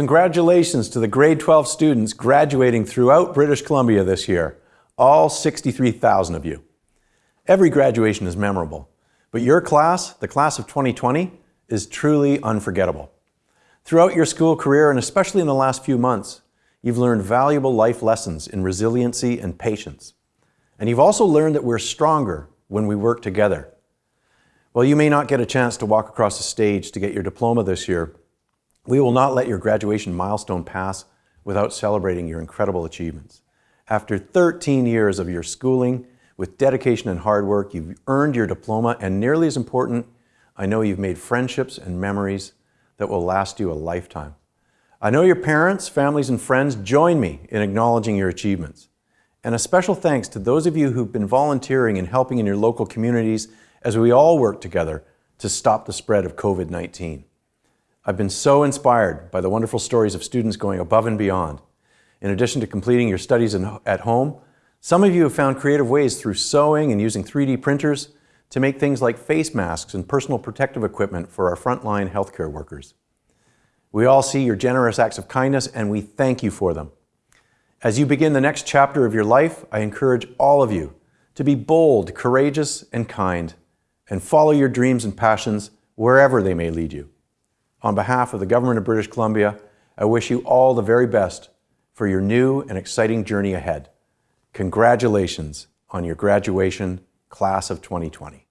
Congratulations to the grade 12 students graduating throughout British Columbia this year, all 63,000 of you. Every graduation is memorable, but your class, the class of 2020, is truly unforgettable. Throughout your school career, and especially in the last few months, you've learned valuable life lessons in resiliency and patience. And you've also learned that we're stronger when we work together. While you may not get a chance to walk across the stage to get your diploma this year, we will not let your graduation milestone pass without celebrating your incredible achievements. After 13 years of your schooling, with dedication and hard work, you've earned your diploma, and nearly as important, I know you've made friendships and memories that will last you a lifetime. I know your parents, families, and friends join me in acknowledging your achievements. And a special thanks to those of you who've been volunteering and helping in your local communities as we all work together to stop the spread of COVID-19. I've been so inspired by the wonderful stories of students going above and beyond. In addition to completing your studies in, at home, some of you have found creative ways through sewing and using 3D printers to make things like face masks and personal protective equipment for our frontline healthcare workers. We all see your generous acts of kindness and we thank you for them. As you begin the next chapter of your life, I encourage all of you to be bold, courageous, and kind, and follow your dreams and passions wherever they may lead you. On behalf of the Government of British Columbia, I wish you all the very best for your new and exciting journey ahead. Congratulations on your graduation, class of 2020.